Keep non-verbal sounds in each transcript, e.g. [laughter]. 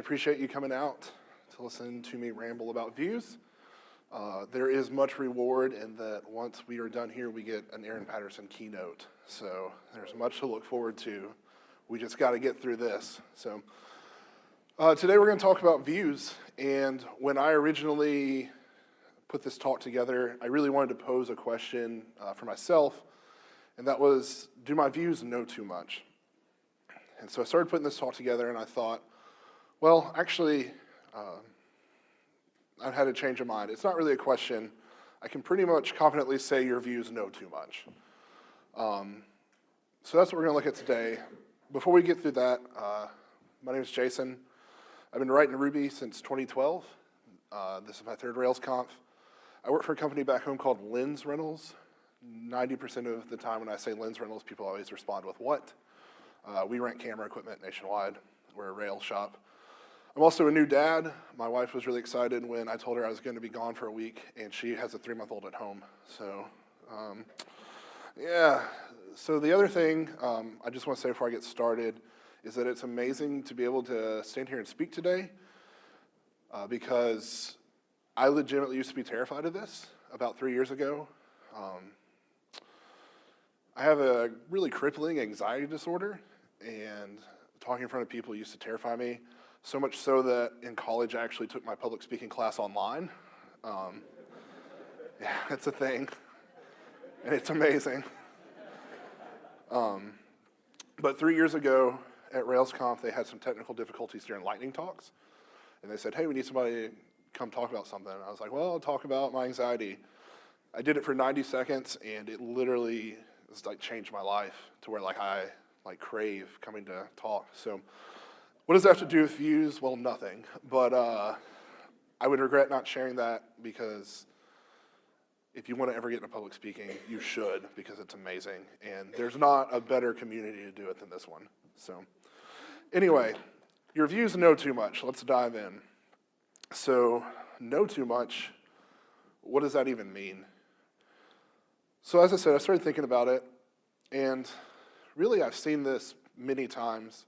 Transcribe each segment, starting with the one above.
appreciate you coming out to listen to me ramble about views. Uh, there is much reward in that once we are done here, we get an Aaron Patterson keynote. So there's much to look forward to. We just got to get through this. So uh, today we're going to talk about views. And when I originally put this talk together, I really wanted to pose a question uh, for myself, and that was, do my views know too much? And so I started putting this talk together, and I thought, well, actually, uh, I've had a change of mind. It's not really a question. I can pretty much confidently say your views know too much. Um, so that's what we're going to look at today. Before we get through that, uh, my name is Jason. I've been writing Ruby since 2012. Uh, this is my third Rails conf. I work for a company back home called Lens Rentals. 90% of the time when I say Lens Rentals, people always respond with what? Uh, we rent camera equipment nationwide. We're a rail shop. I'm also a new dad. My wife was really excited when I told her I was going to be gone for a week, and she has a three-month-old at home. So, um, yeah. So the other thing um, I just want to say before I get started is that it's amazing to be able to stand here and speak today uh, because I legitimately used to be terrified of this about three years ago. Um, I have a really crippling anxiety disorder, and talking in front of people used to terrify me. So much so that in college I actually took my public speaking class online. Um, yeah, it's a thing, and it's amazing. Um, but three years ago at RailsConf, they had some technical difficulties during lightning talks, and they said, hey, we need somebody to come talk about something. And I was like, well, I'll talk about my anxiety. I did it for 90 seconds, and it literally has like changed my life to where like I like crave coming to talk. So what does that have to do with views? Well, nothing. But uh, I would regret not sharing that because if you want to ever get into public speaking, you should because it's amazing. And there's not a better community to do it than this one. So anyway, your views know too much. Let's dive in. So know too much, what does that even mean? So as I said, I started thinking about it, and really I've seen this many times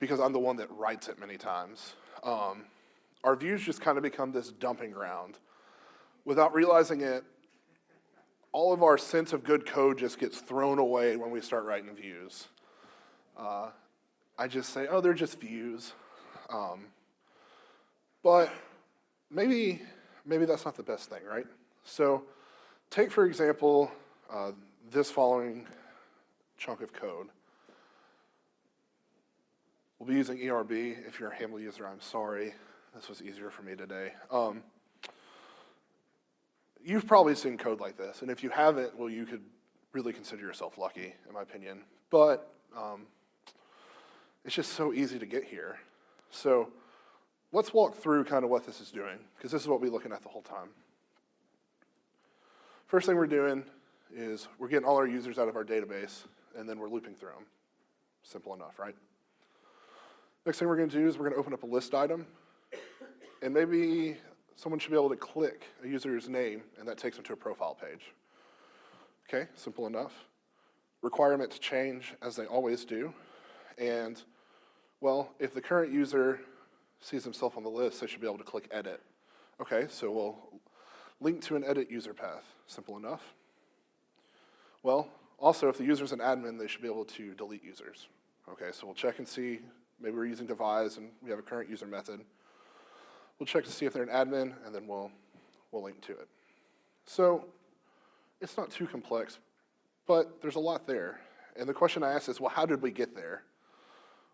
because I'm the one that writes it many times. Um, our views just kind of become this dumping ground. Without realizing it, all of our sense of good code just gets thrown away when we start writing views. Uh, I just say, oh, they're just views. Um, but maybe, maybe that's not the best thing, right? So take, for example, uh, this following chunk of code. We'll be using ERB. If you're a Haml user, I'm sorry. This was easier for me today. Um, you've probably seen code like this, and if you haven't, well, you could really consider yourself lucky, in my opinion. But um, it's just so easy to get here. So let's walk through kind of what this is doing, because this is what we're looking at the whole time. First thing we're doing is we're getting all our users out of our database, and then we're looping through them. Simple enough, right? Next thing we're going to do is we're going to open up a list item, and maybe someone should be able to click a user's name, and that takes them to a profile page. Okay, simple enough. Requirements change as they always do, and well, if the current user sees himself on the list, they should be able to click edit. Okay, so we'll link to an edit user path, simple enough. Well, also if the user's an admin, they should be able to delete users. Okay, so we'll check and see Maybe we're using devise and we have a current user method. We'll check to see if they're an admin and then we'll, we'll link to it. So it's not too complex, but there's a lot there. And the question I ask is, well, how did we get there?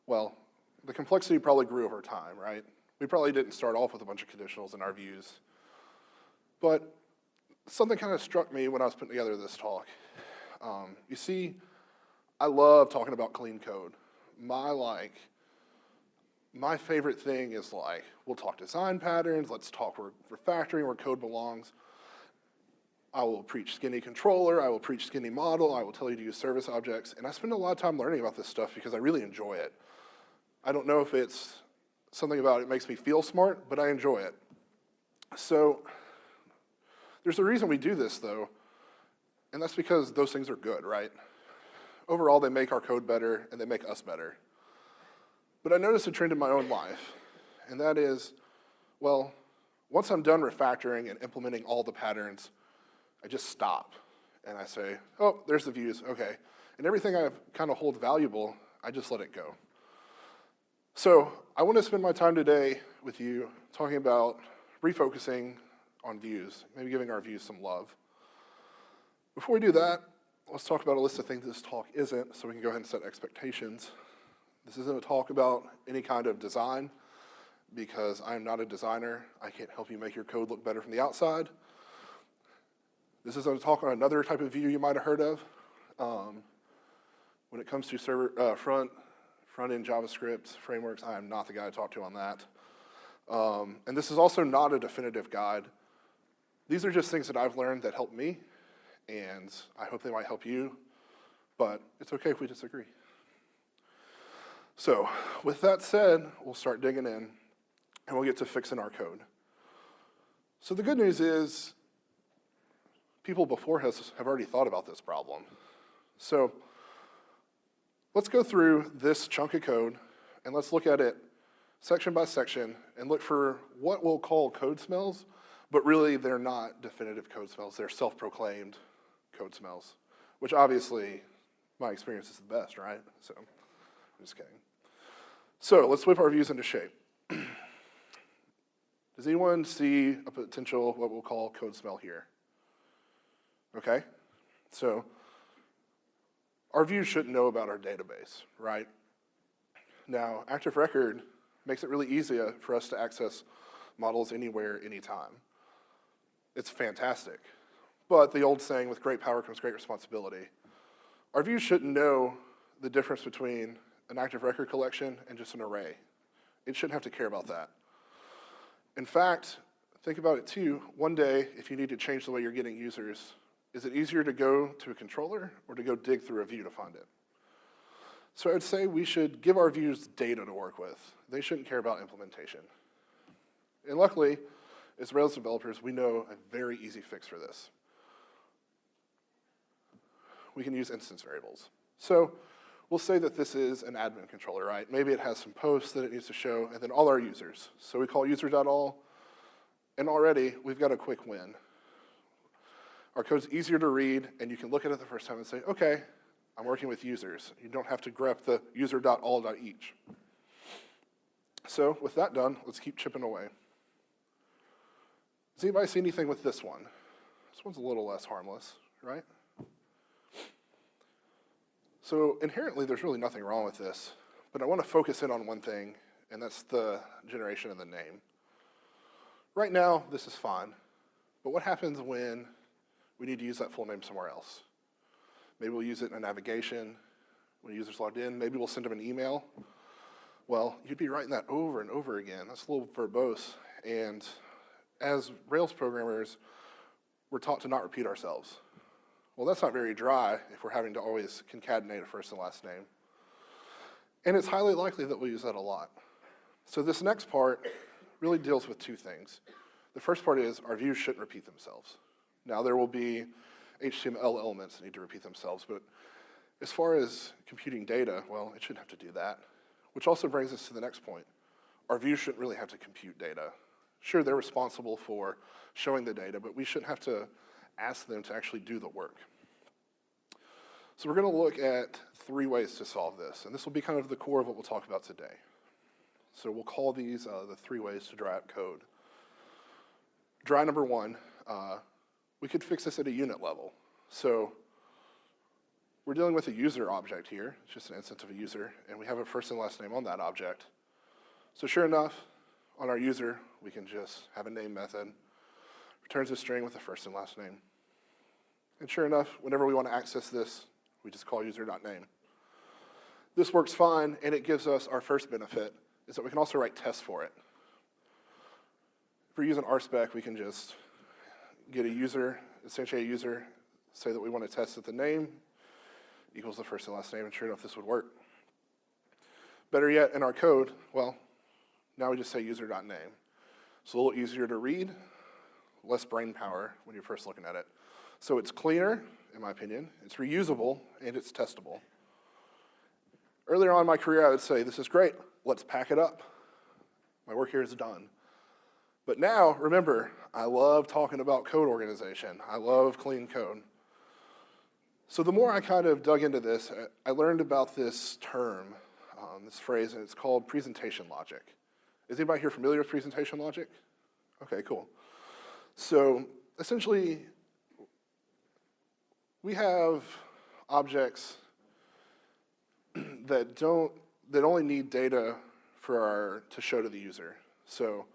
Well, the complexity probably grew over time, right? We probably didn't start off with a bunch of conditionals in our views. But something kind of struck me when I was putting together this talk. Um, you see, I love talking about clean code. My like my favorite thing is like, we'll talk design patterns, let's talk refactoring where code belongs. I will preach skinny controller, I will preach skinny model, I will tell you to use service objects, and I spend a lot of time learning about this stuff because I really enjoy it. I don't know if it's something about it makes me feel smart, but I enjoy it. So there's a reason we do this though, and that's because those things are good, right? Overall, they make our code better and they make us better. But I noticed a trend in my own life, and that is, well, once I'm done refactoring and implementing all the patterns, I just stop and I say, oh, there's the views, okay. And everything I kind of hold valuable, I just let it go. So I want to spend my time today with you talking about refocusing on views, maybe giving our views some love. Before we do that, let's talk about a list of things this talk isn't so we can go ahead and set expectations. This isn't a talk about any kind of design because I'm not a designer. I can't help you make your code look better from the outside. This is a talk on another type of view you might have heard of. Um, when it comes to server uh, front front-end JavaScript frameworks, I am not the guy to talk to on that. Um, and this is also not a definitive guide. These are just things that I've learned that help me, and I hope they might help you, but it's okay if we disagree. So with that said, we'll start digging in, and we'll get to fixing our code. So the good news is people before us have already thought about this problem. So Let's go through this chunk of code and let's look at it section by section and look for what we'll call code smells, but really they're not definitive code smells. They're self-proclaimed code smells, which obviously my experience is the best, right? So I'm just kidding. So let's whip our views into shape. [clears throat] Does anyone see a potential, what we'll call code smell here? Okay, so our views shouldn't know about our database, right? Now, Active Record makes it really easy uh, for us to access models anywhere, anytime. It's fantastic. But the old saying, with great power comes great responsibility. Our views shouldn't know the difference between an active record collection and just an array. It shouldn't have to care about that. In fact, think about it too. One day, if you need to change the way you're getting users, is it easier to go to a controller or to go dig through a view to find it? So I'd say we should give our views data to work with. They shouldn't care about implementation. And luckily, as Rails developers, we know a very easy fix for this. We can use instance variables. So we'll say that this is an admin controller, right? Maybe it has some posts that it needs to show, and then all our users. So we call user.all, and already we've got a quick win. Our code's easier to read, and you can look at it the first time and say, okay, I'm working with users. You don't have to grep the user.all.each. So with that done, let's keep chipping away. Does anybody see anything with this one? This one's a little less harmless, right? So inherently, there's really nothing wrong with this, but I want to focus in on one thing, and that's the generation of the name. Right now, this is fine, but what happens when we need to use that full name somewhere else. Maybe we'll use it in a navigation when the user's logged in. Maybe we'll send them an email. Well, you'd be writing that over and over again. That's a little verbose. And as Rails programmers, we're taught to not repeat ourselves. Well, that's not very dry if we're having to always concatenate a first and last name. And it's highly likely that we'll use that a lot. So this next part really deals with two things. The first part is our views shouldn't repeat themselves. Now there will be HTML elements that need to repeat themselves, but as far as computing data, well, it shouldn't have to do that. Which also brings us to the next point. Our views shouldn't really have to compute data. Sure, they're responsible for showing the data, but we shouldn't have to ask them to actually do the work. So we're gonna look at three ways to solve this, and this will be kind of the core of what we'll talk about today. So we'll call these uh, the three ways to dry out code. Dry number one, uh, we could fix this at a unit level. So we're dealing with a user object here. It's just an instance of a user, and we have a first and last name on that object. So sure enough, on our user, we can just have a name method, returns a string with the first and last name. And sure enough, whenever we want to access this, we just call user.name. This works fine, and it gives us our first benefit, is that we can also write tests for it. If we're using RSpec, we can just get a user, essentially a user, say that we want to test that the name equals the first and last name, and sure enough, this would work. Better yet, in our code, well, now we just say user.name. It's a little easier to read, less brain power when you're first looking at it. So it's cleaner, in my opinion, it's reusable, and it's testable. Earlier on in my career, I would say, this is great, let's pack it up. My work here is done. But now, remember, I love talking about code organization. I love clean code. So the more I kind of dug into this, I learned about this term, um, this phrase, and it's called presentation logic. Is anybody here familiar with presentation logic? Okay, cool. So essentially, we have objects [clears throat] that don't, that only need data for our, to show to the user. So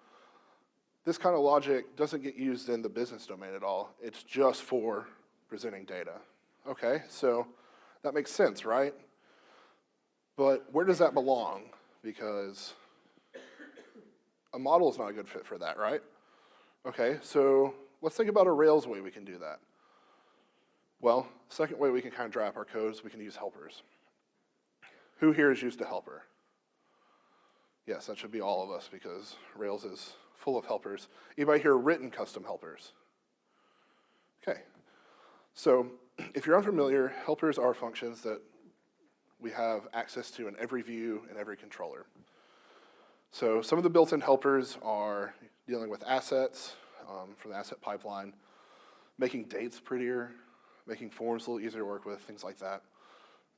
this kind of logic doesn't get used in the business domain at all. It's just for presenting data. Okay, so that makes sense, right? But where does that belong? Because a model is not a good fit for that, right? Okay, so let's think about a Rails way we can do that. Well, second way we can kind of draw up our codes, we can use helpers. Who here has used a helper? Yes, that should be all of us because Rails is full of helpers. Anybody here written custom helpers? Okay, so [clears throat] if you're unfamiliar, helpers are functions that we have access to in every view and every controller. So some of the built-in helpers are dealing with assets um, from the asset pipeline, making dates prettier, making forms a little easier to work with, things like that.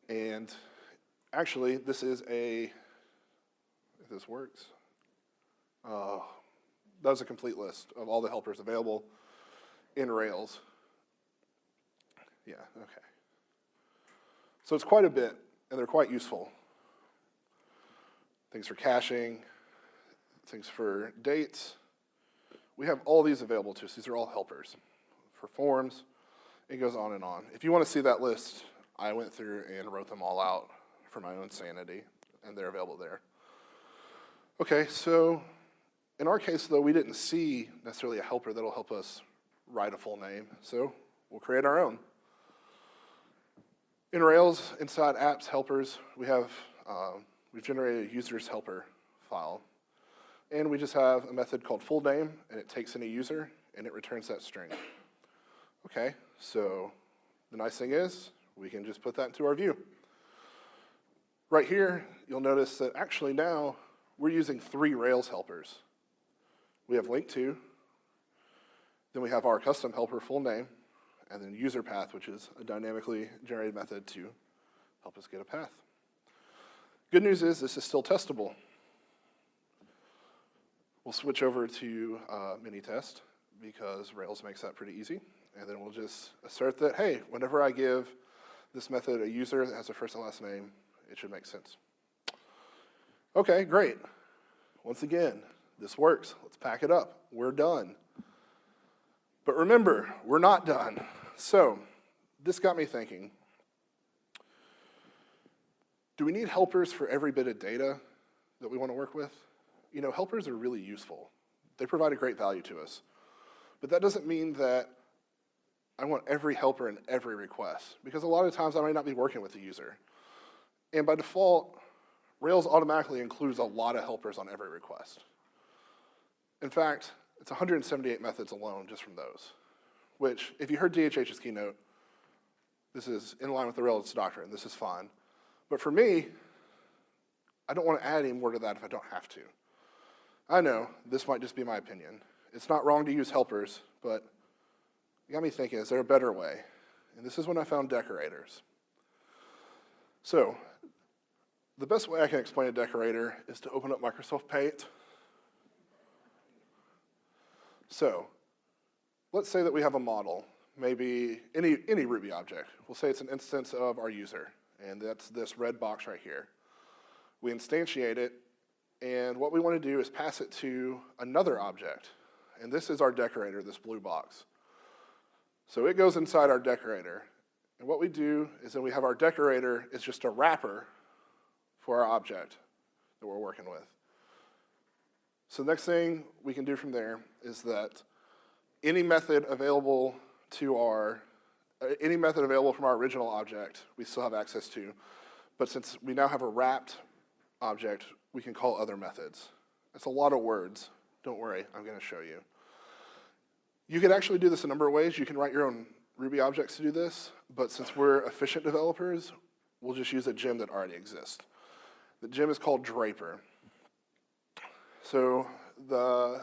And actually, this is a, if this works, uh, that was a complete list of all the helpers available in Rails. Yeah, okay. So it's quite a bit, and they're quite useful. Things for caching, things for dates. We have all these available to us. These are all helpers for forms. It goes on and on. If you want to see that list, I went through and wrote them all out for my own sanity, and they're available there. Okay, so in our case, though, we didn't see necessarily a helper that'll help us write a full name, so we'll create our own. In Rails, inside apps helpers, we have, um, we've generated a user's helper file. And we just have a method called full name, and it takes in a user, and it returns that string. Okay, so the nice thing is, we can just put that into our view. Right here, you'll notice that actually now, we're using three Rails helpers. We have link to, then we have our custom helper full name, and then user path, which is a dynamically generated method to help us get a path. Good news is this is still testable. We'll switch over to uh, Minitest because Rails makes that pretty easy. And then we'll just assert that, hey, whenever I give this method a user that has a first and last name, it should make sense. Okay, great. Once again, this works. Let's pack it up. We're done. But remember, we're not done. So this got me thinking, do we need helpers for every bit of data that we want to work with? You know, helpers are really useful. They provide a great value to us. But that doesn't mean that I want every helper in every request, because a lot of times I might not be working with the user. And by default, Rails automatically includes a lot of helpers on every request. In fact, it's 178 methods alone just from those which if you heard DHH's keynote, this is in line with the Rails doctrine, this is fine. But for me, I don't want to add any more to that if I don't have to. I know, this might just be my opinion. It's not wrong to use helpers, but it got me thinking, is there a better way? And this is when I found decorators. So, the best way I can explain a decorator is to open up Microsoft Paint. So, let's say that we have a model, maybe any, any Ruby object. We'll say it's an instance of our user, and that's this red box right here. We instantiate it, and what we want to do is pass it to another object. And this is our decorator, this blue box. So it goes inside our decorator. And what we do is then we have our decorator is just a wrapper for our object that we're working with. So the next thing we can do from there is that any method available to our, any method available from our original object, we still have access to. But since we now have a wrapped object, we can call other methods. It's a lot of words. Don't worry, I'm gonna show you. You can actually do this a number of ways. You can write your own Ruby objects to do this, but since we're efficient developers, we'll just use a gem that already exists. The gem is called Draper. So the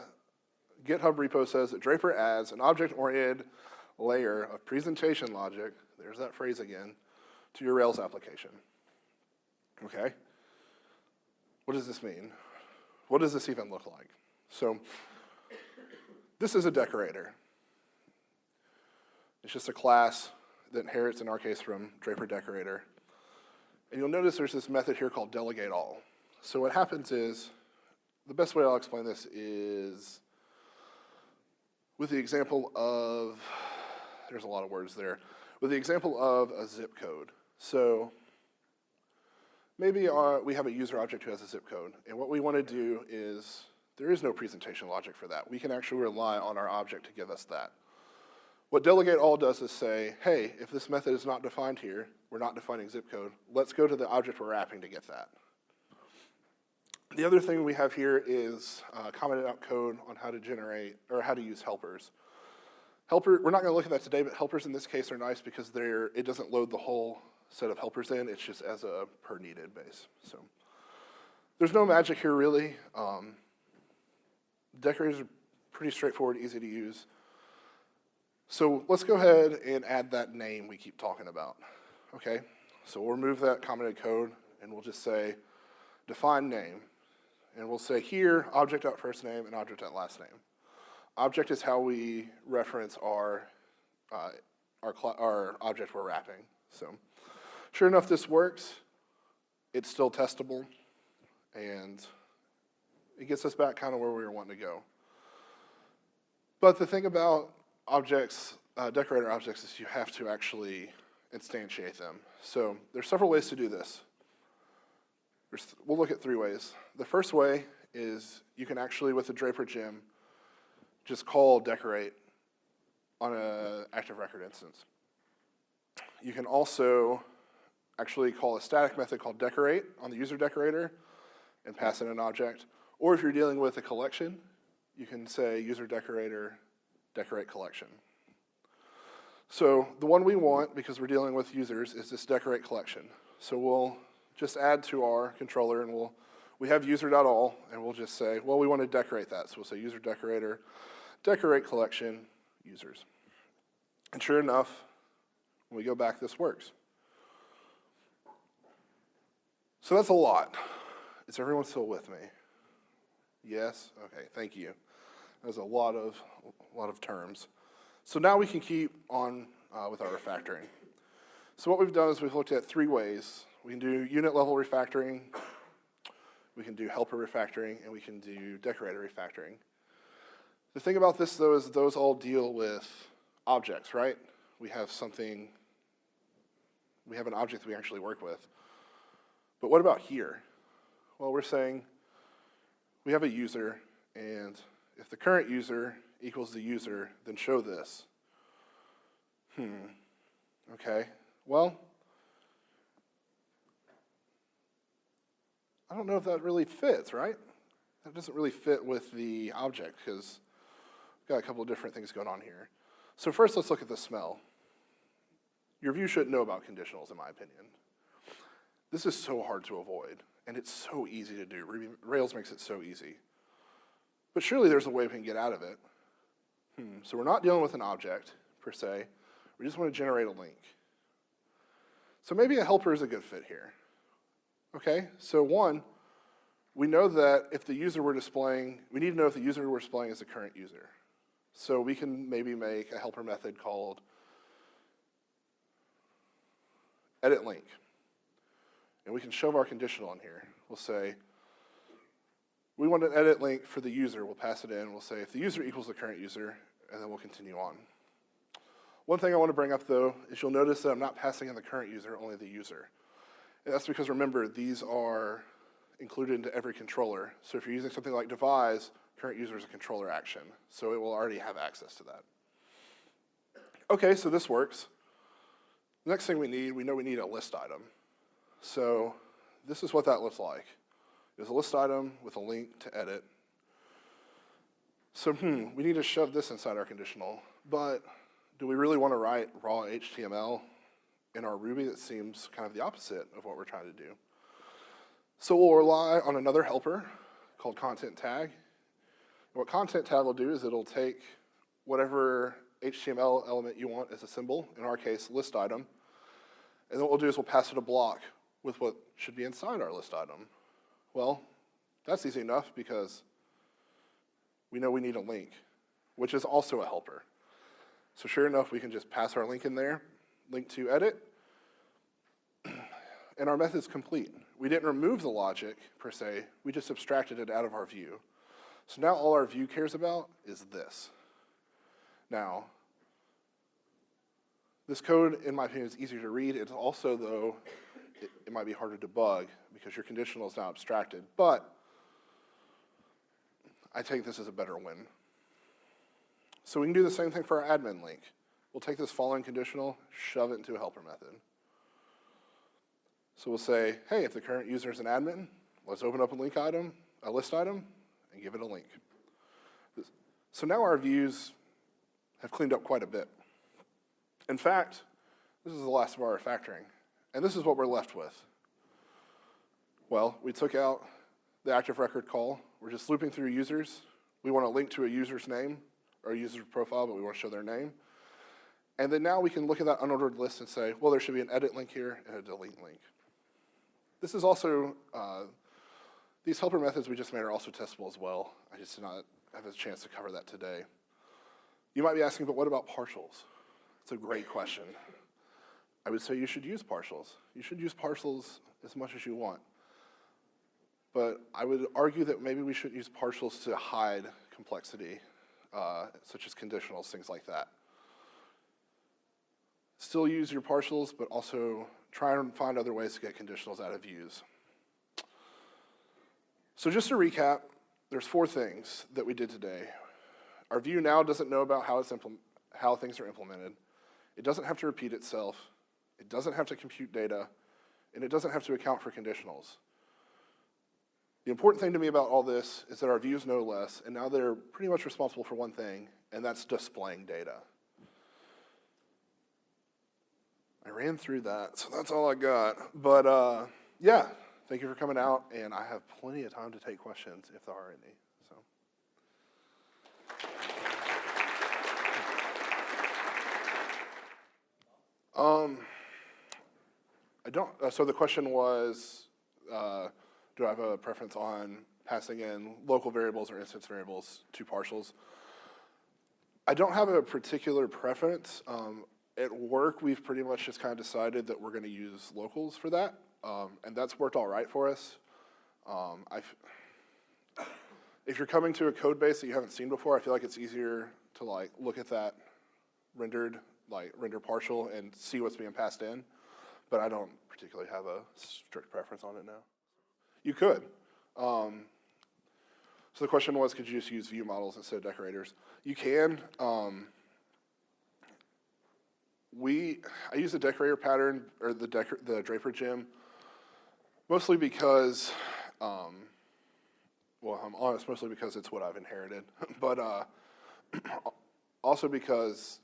GitHub repo says that Draper adds an object-oriented layer of presentation logic, there's that phrase again, to your Rails application. Okay? What does this mean? What does this even look like? So this is a decorator. It's just a class that inherits, in our case, from Draper Decorator. And you'll notice there's this method here called delegate all. So what happens is, the best way I'll explain this is with the example of, there's a lot of words there, with the example of a zip code. So maybe our, we have a user object who has a zip code, and what we want to do is, there is no presentation logic for that. We can actually rely on our object to give us that. What delegate all does is say, hey, if this method is not defined here, we're not defining zip code, let's go to the object we're wrapping to get that. The other thing we have here is uh, commented out code on how to generate, or how to use helpers. Helper, we're not gonna look at that today, but helpers in this case are nice because they're, it doesn't load the whole set of helpers in, it's just as a per needed base, so. There's no magic here really. Um, decorators are pretty straightforward, easy to use. So let's go ahead and add that name we keep talking about, okay? So we'll remove that commented code and we'll just say define name. And we'll say here, object first name and object last name. Object is how we reference our, uh, our, our object we're wrapping. So sure enough, this works. It's still testable and it gets us back kind of where we were wanting to go. But the thing about objects, uh, decorator objects, is you have to actually instantiate them. So there's several ways to do this. We'll look at three ways. The first way is you can actually, with the Draper gem, just call decorate on an active record instance. You can also actually call a static method called decorate on the user decorator and pass in an object. Or if you're dealing with a collection, you can say user decorator decorate collection. So the one we want, because we're dealing with users, is this decorate collection. So we'll just add to our controller and we'll, we have user.all and we'll just say, well, we want to decorate that. So we'll say user decorator, decorate collection, users. And sure enough, when we go back, this works. So that's a lot. Is everyone still with me? Yes? Okay, thank you. There's a lot of, a lot of terms. So now we can keep on uh, with our refactoring. So what we've done is we've looked at three ways. We can do unit level refactoring, we can do helper refactoring, and we can do decorator refactoring. The thing about this though is those all deal with objects, right? We have something, we have an object that we actually work with. But what about here? Well, we're saying we have a user and if the current user equals the user, then show this. Hmm, okay, well, I don't know if that really fits, right? That doesn't really fit with the object because we've got a couple of different things going on here. So first, let's look at the smell. Your view shouldn't know about conditionals, in my opinion. This is so hard to avoid, and it's so easy to do. Rails makes it so easy. But surely there's a way we can get out of it. Hmm. So we're not dealing with an object, per se. We just want to generate a link. So maybe a helper is a good fit here. Okay, so one, we know that if the user we're displaying, we need to know if the user we're displaying is the current user. So we can maybe make a helper method called edit link. And we can shove our conditional in here. We'll say, we want an edit link for the user. We'll pass it in. We'll say if the user equals the current user, and then we'll continue on. One thing I want to bring up, though, is you'll notice that I'm not passing in the current user, only the user. And that's because, remember, these are included into every controller. So if you're using something like devise, current user is a controller action. So it will already have access to that. Okay, so this works. Next thing we need, we know we need a list item. So this is what that looks like is a list item with a link to edit. So, hmm, we need to shove this inside our conditional, but do we really want to write raw HTML in our Ruby? That seems kind of the opposite of what we're trying to do. So we'll rely on another helper called content tag. And what content tag will do is it'll take whatever HTML element you want as a symbol, in our case, list item, and then what we'll do is we'll pass it a block with what should be inside our list item. Well, that's easy enough because we know we need a link, which is also a helper. So sure enough, we can just pass our link in there, link to edit, [clears throat] and our method's complete. We didn't remove the logic, per se, we just abstracted it out of our view. So now all our view cares about is this. Now, this code, in my opinion, is easier to read. It's also, though, it, it might be harder to debug because your conditional is now abstracted. But I take this as a better win. So we can do the same thing for our admin link. We'll take this following conditional, shove it into a helper method. So we'll say, hey, if the current user is an admin, let's open up a link item, a list item, and give it a link. So now our views have cleaned up quite a bit. In fact, this is the last of our refactoring, and this is what we're left with. Well, we took out the active record call. We're just looping through users. We want to link to a user's name or a user's profile, but we want to show their name. And then now we can look at that unordered list and say, well, there should be an edit link here and a delete link. This is also, uh, these helper methods we just made are also testable as well. I just did not have a chance to cover that today. You might be asking, but what about partials? It's a great question. I would say you should use partials. You should use partials as much as you want. But I would argue that maybe we shouldn't use partials to hide complexity, uh, such as conditionals, things like that. Still use your partials, but also try and find other ways to get conditionals out of views. So just to recap, there's four things that we did today. Our view now doesn't know about how, it's how things are implemented. It doesn't have to repeat itself. It doesn't have to compute data. And it doesn't have to account for conditionals. The important thing to me about all this is that our views know less, and now they're pretty much responsible for one thing, and that's displaying data. I ran through that, so that's all I got. But uh, yeah, thank you for coming out, and I have plenty of time to take questions if there are any. So. Um, I don't, uh, so the question was, uh, do I have a preference on passing in local variables or instance variables to partials? I don't have a particular preference. Um, at work, we've pretty much just kind of decided that we're going to use locals for that, um, and that's worked all right for us. Um, if you're coming to a code base that you haven't seen before, I feel like it's easier to like look at that rendered, like render partial and see what's being passed in, but I don't particularly have a strict preference on it now. You could. Um, so the question was, could you just use view models instead of decorators? You can. Um, we, I use the decorator pattern, or the, decor, the Draper gem, mostly because, um, well, I'm honest, mostly because it's what I've inherited, [laughs] but uh, [clears throat] also because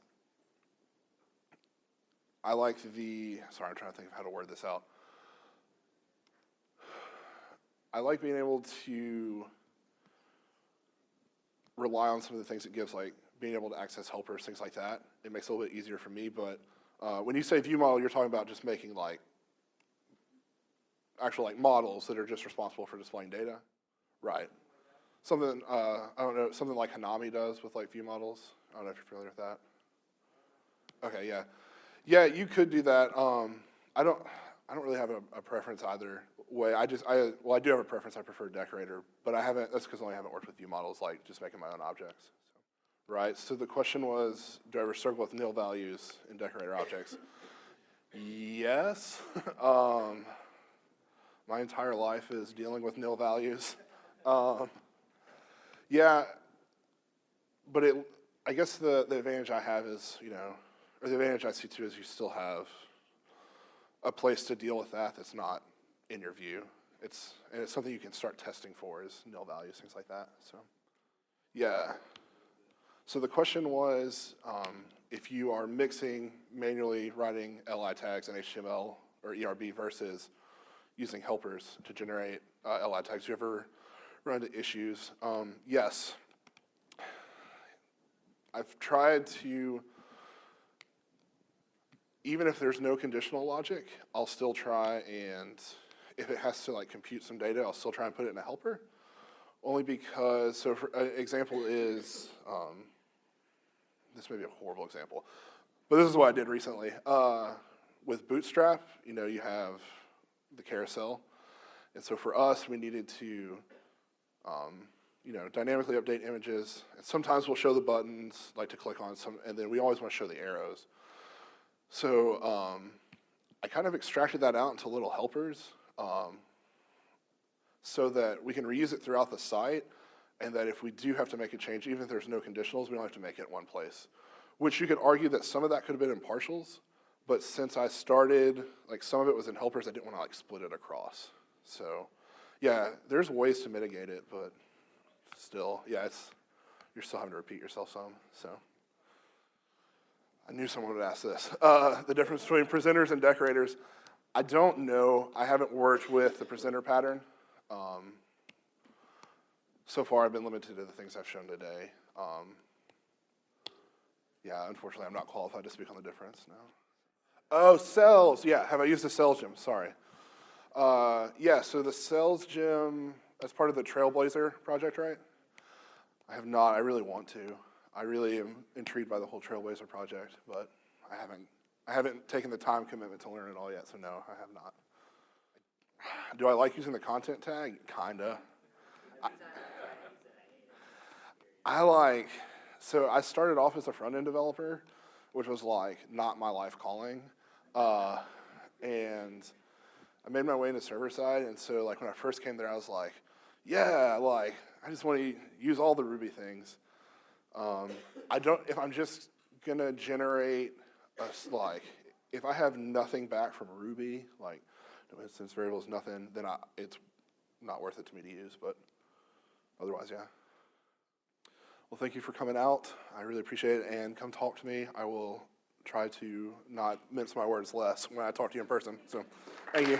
I like the, sorry, I'm trying to think of how to word this out. I like being able to rely on some of the things it gives, like being able to access helpers, things like that. It makes it a little bit easier for me, but uh, when you say view model, you're talking about just making like actual like models that are just responsible for displaying data, right? Something uh, I don't know, something like Hanami does with like view models. I don't know if you're familiar with that. Okay, yeah, yeah, you could do that. Um, I don't, I don't really have a, a, preference either way. I just, I well, I do have a preference. I prefer decorator, but I haven't. That's because I only haven't worked with view models, like just making my own objects right? So the question was, do I ever circle with nil values in decorator objects? Yes. [laughs] um, my entire life is dealing with nil values. [laughs] Um, yeah, but it, I guess the, the advantage I have is, you know, or the advantage I see too is you still have a place to deal with that that's not in your view. It's, and it's something you can start testing for is nil values, things like that, so. Yeah. So the question was, um, if you are mixing manually writing LI tags in HTML or ERB versus using helpers to generate uh, LI tags, you ever run into issues. Um, yes, I've tried to, even if there's no conditional logic, I'll still try and, if it has to like compute some data, I'll still try and put it in a helper. Only because, so for, an example is, um, this may be a horrible example, but this is what I did recently. Uh, with Bootstrap, you know, you have the carousel. And so for us, we needed to, um, you know, dynamically update images. And sometimes we'll show the buttons, like to click on some, and then we always want to show the arrows. So um, I kind of extracted that out into little helpers um, so that we can reuse it throughout the site and that if we do have to make a change, even if there's no conditionals, we don't have to make it one place. Which you could argue that some of that could have been in partials, but since I started, like some of it was in helpers, I didn't want to like split it across. So yeah, there's ways to mitigate it, but still, yeah, it's, you're still having to repeat yourself some, so. I knew someone would ask this. Uh, the difference between presenters and decorators. I don't know. I haven't worked with the presenter pattern. Um, so far, I've been limited to the things I've shown today. Um, yeah, unfortunately, I'm not qualified to speak on the difference, no. Oh, cells, yeah, have I used the cells gem, sorry. Uh, yeah, so the cells gem, that's part of the Trailblazer project, right? I have not, I really want to. I really am intrigued by the whole Trailblazer project, but I haven't, I haven't taken the time commitment to learn it all yet, so no, I have not. Do I like using the content tag? Kinda. I, I like, so I started off as a front-end developer, which was like not my life calling. Uh, and I made my way into server side, and so like when I first came there, I was like, yeah, like I just want to use all the Ruby things. Um, I don't, if I'm just gonna generate a, like, if I have nothing back from Ruby, like no instance variables, nothing, then I, it's not worth it to me to use, but otherwise, yeah. Well, thank you for coming out. I really appreciate it, and come talk to me. I will try to not mince my words less when I talk to you in person. So, thank you.